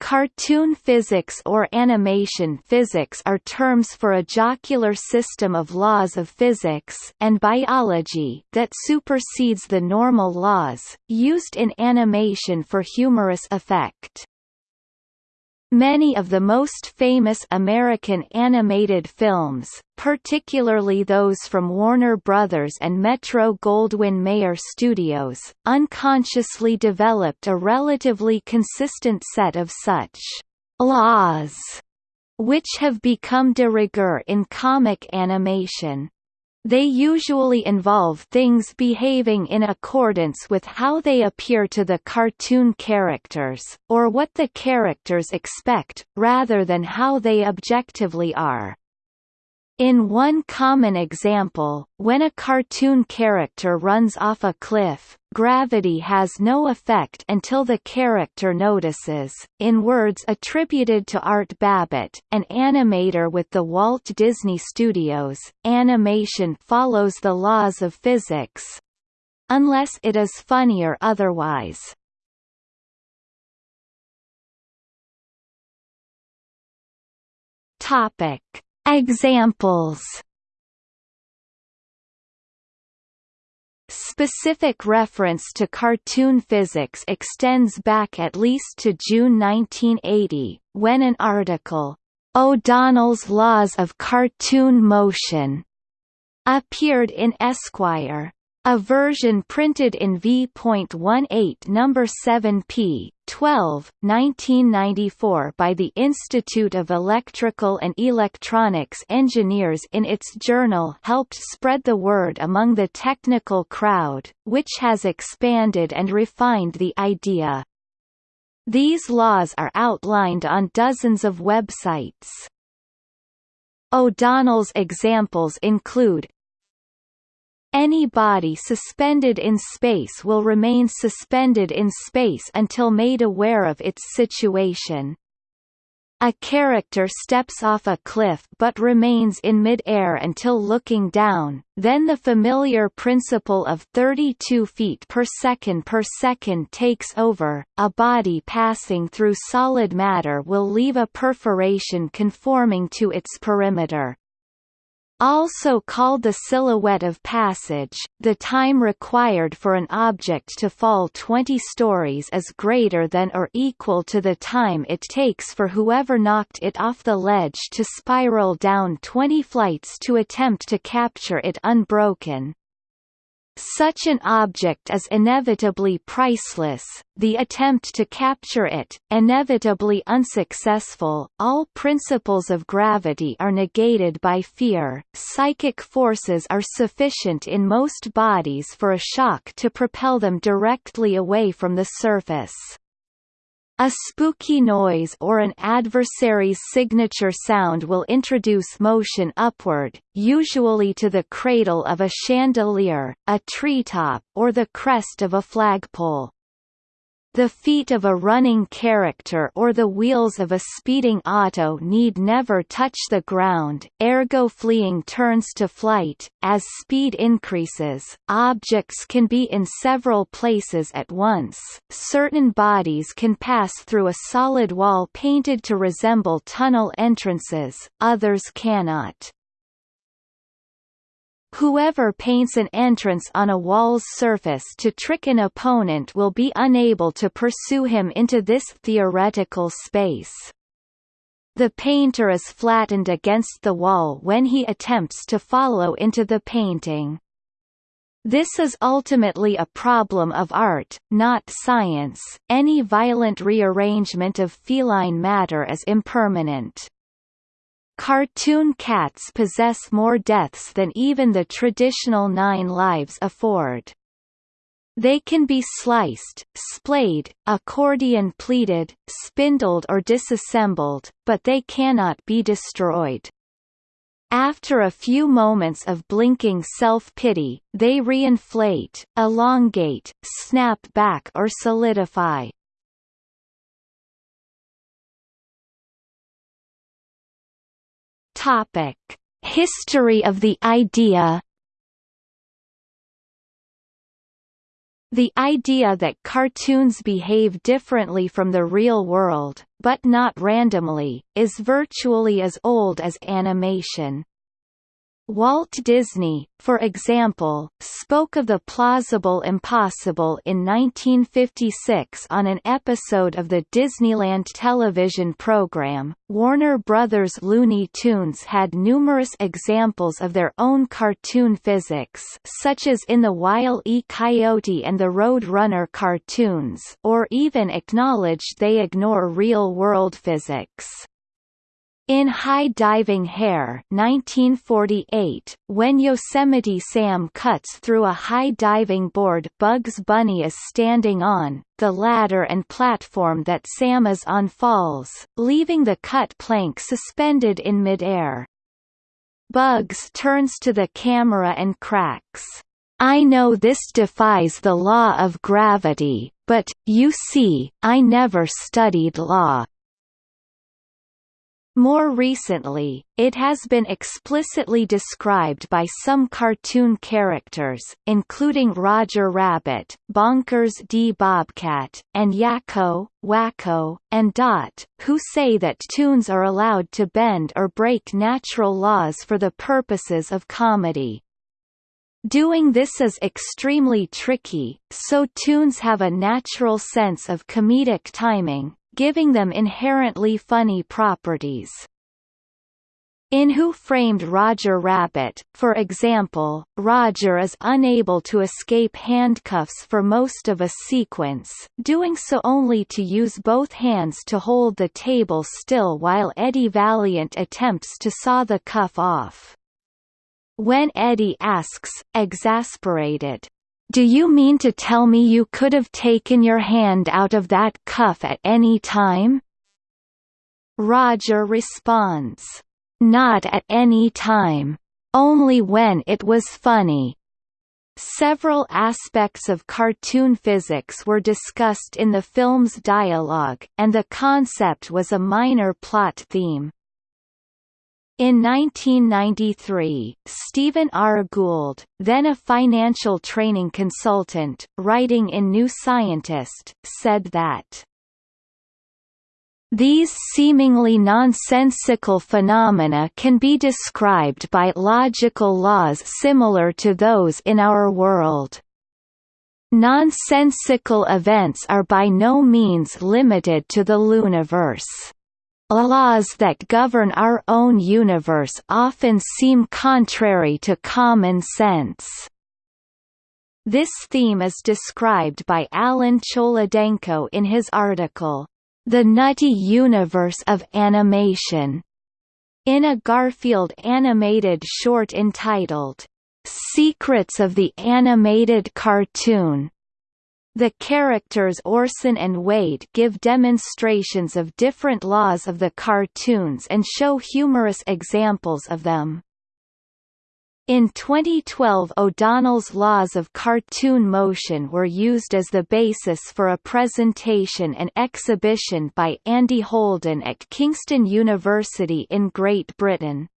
Cartoon physics or animation physics are terms for a jocular system of laws of physics and biology that supersedes the normal laws, used in animation for humorous effect. Many of the most famous American animated films, particularly those from Warner Brothers and Metro-Goldwyn-Mayer Studios, unconsciously developed a relatively consistent set of such «laws» which have become de rigueur in comic animation. They usually involve things behaving in accordance with how they appear to the cartoon characters, or what the characters expect, rather than how they objectively are. In one common example, when a cartoon character runs off a cliff, gravity has no effect until the character notices. In words attributed to Art Babbitt, an animator with the Walt Disney Studios, animation follows the laws of physics unless it is funny or otherwise. Topic Examples Specific reference to cartoon physics extends back at least to June 1980, when an article, O'Donnell's Laws of Cartoon Motion, appeared in Esquire. A version printed in V.18 number 7p. 12, 1994 by the Institute of Electrical and Electronics Engineers in its journal helped spread the word among the technical crowd, which has expanded and refined the idea. These laws are outlined on dozens of websites. O'Donnell's examples include any body suspended in space will remain suspended in space until made aware of its situation. A character steps off a cliff but remains in mid-air until looking down, then the familiar principle of 32 feet per second per second takes over, a body passing through solid matter will leave a perforation conforming to its perimeter. Also called the silhouette of passage, the time required for an object to fall 20 stories is greater than or equal to the time it takes for whoever knocked it off the ledge to spiral down 20 flights to attempt to capture it unbroken. Such an object is inevitably priceless, the attempt to capture it, inevitably unsuccessful, all principles of gravity are negated by fear, psychic forces are sufficient in most bodies for a shock to propel them directly away from the surface. A spooky noise or an adversary's signature sound will introduce motion upward, usually to the cradle of a chandelier, a treetop, or the crest of a flagpole. The feet of a running character or the wheels of a speeding auto need never touch the ground, ergo fleeing turns to flight. As speed increases, objects can be in several places at once. Certain bodies can pass through a solid wall painted to resemble tunnel entrances, others cannot. Whoever paints an entrance on a wall's surface to trick an opponent will be unable to pursue him into this theoretical space. The painter is flattened against the wall when he attempts to follow into the painting. This is ultimately a problem of art, not science. Any violent rearrangement of feline matter is impermanent. Cartoon cats possess more deaths than even the traditional nine lives afford. They can be sliced, splayed, accordion pleated, spindled or disassembled, but they cannot be destroyed. After a few moments of blinking self-pity, they reinflate, elongate, snap back or solidify. Topic: History of the idea. The idea that cartoons behave differently from the real world, but not randomly, is virtually as old as animation. Walt Disney, for example, spoke of the plausible impossible in 1956 on an episode of the Disneyland television program. Warner Brothers Looney Tunes had numerous examples of their own cartoon physics, such as in the Wile E. Coyote and the Road Runner cartoons, or even acknowledged they ignore real-world physics. In High Diving Hare 1948, when Yosemite Sam cuts through a high diving board Bugs Bunny is standing on, the ladder and platform that Sam is on falls, leaving the cut plank suspended in midair. Bugs turns to the camera and cracks, I know this defies the law of gravity, but, you see, I never studied law. More recently, it has been explicitly described by some cartoon characters, including Roger Rabbit, Bonkers D. Bobcat, and Yakko, Wakko, and Dot, who say that toons are allowed to bend or break natural laws for the purposes of comedy. Doing this is extremely tricky, so toons have a natural sense of comedic timing, giving them inherently funny properties. In Who Framed Roger Rabbit, for example, Roger is unable to escape handcuffs for most of a sequence, doing so only to use both hands to hold the table still while Eddie Valiant attempts to saw the cuff off. When Eddie asks, exasperated, do you mean to tell me you could have taken your hand out of that cuff at any time? Roger responds, Not at any time. Only when it was funny. Several aspects of cartoon physics were discussed in the film's dialogue, and the concept was a minor plot theme. In 1993, Stephen R. Gould, then a financial training consultant, writing in New Scientist, said that these seemingly nonsensical phenomena can be described by logical laws similar to those in our world. Nonsensical events are by no means limited to the Looniverse. Laws that govern our own universe often seem contrary to common sense. This theme is described by Alan Cholodenko in his article, The Nutty Universe of Animation, in a Garfield animated short entitled, Secrets of the Animated Cartoon. The characters Orson and Wade give demonstrations of different laws of the cartoons and show humorous examples of them. In 2012 O'Donnell's laws of cartoon motion were used as the basis for a presentation and exhibition by Andy Holden at Kingston University in Great Britain.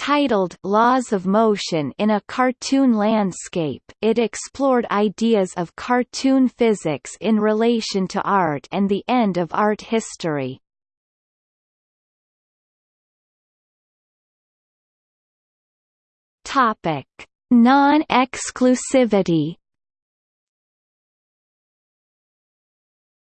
Titled Laws of Motion in a Cartoon Landscape, it explored ideas of cartoon physics in relation to art and the end of art history. Topic: Non-exclusivity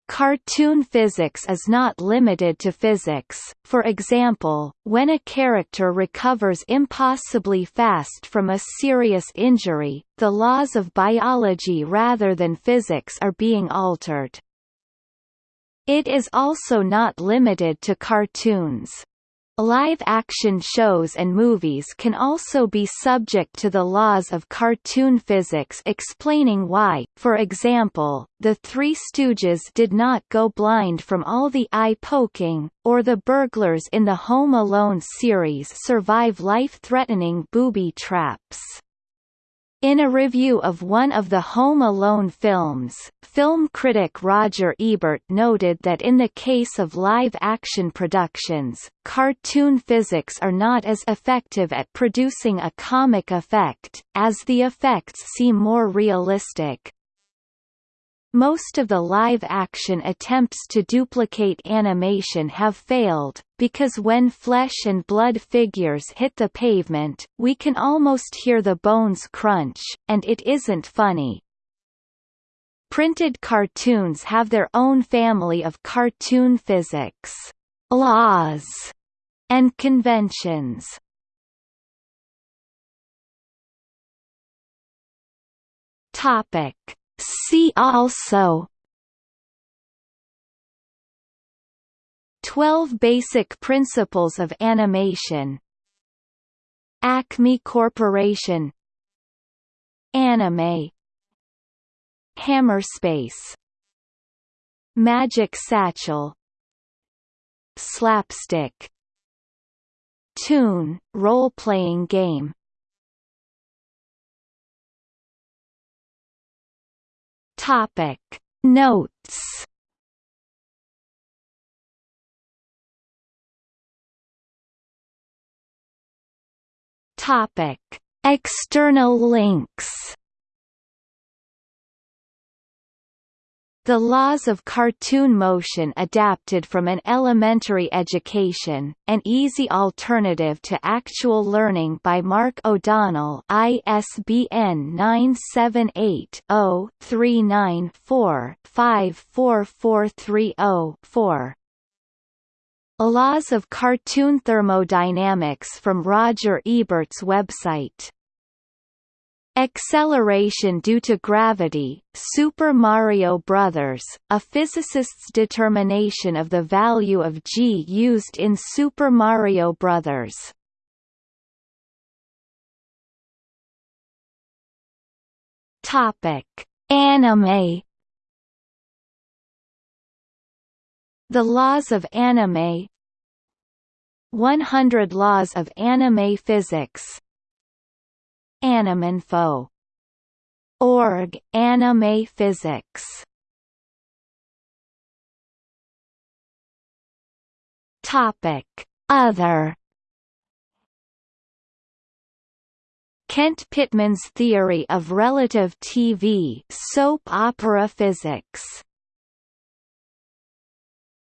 Cartoon physics is not limited to physics, for example, when a character recovers impossibly fast from a serious injury, the laws of biology rather than physics are being altered. It is also not limited to cartoons. Live-action shows and movies can also be subject to the laws of cartoon physics explaining why, for example, the Three Stooges did not go blind from all the eye-poking, or the burglars in the Home Alone series survive life-threatening booby traps. In a review of one of the Home Alone films, film critic Roger Ebert noted that in the case of live-action productions, cartoon physics are not as effective at producing a comic effect, as the effects seem more realistic. Most of the live-action attempts to duplicate animation have failed, because when flesh and blood figures hit the pavement, we can almost hear the bones crunch, and it isn't funny. Printed cartoons have their own family of cartoon physics, laws, and conventions. Topic See also. 12 Basic Principles of Animation. Acme Corporation. Anime. Hammerspace Magic Satchel. Slapstick. Toon, role-playing game Topic. Notes. Topic. External links The Laws of Cartoon Motion adapted from an elementary education, an easy alternative to actual learning by Mark O'Donnell ISBN 978-0-394-54430-4 Laws of Cartoon Thermodynamics from Roger Ebert's website Acceleration due to gravity, Super Mario Bros., a physicist's determination of the value of g used in Super Mario Bros. Anime The Laws of Anime 100 Laws of Anime Physics Animinfo. Org, Anime Physics Topic. Other Kent Pitman's theory of relative TV soap opera physics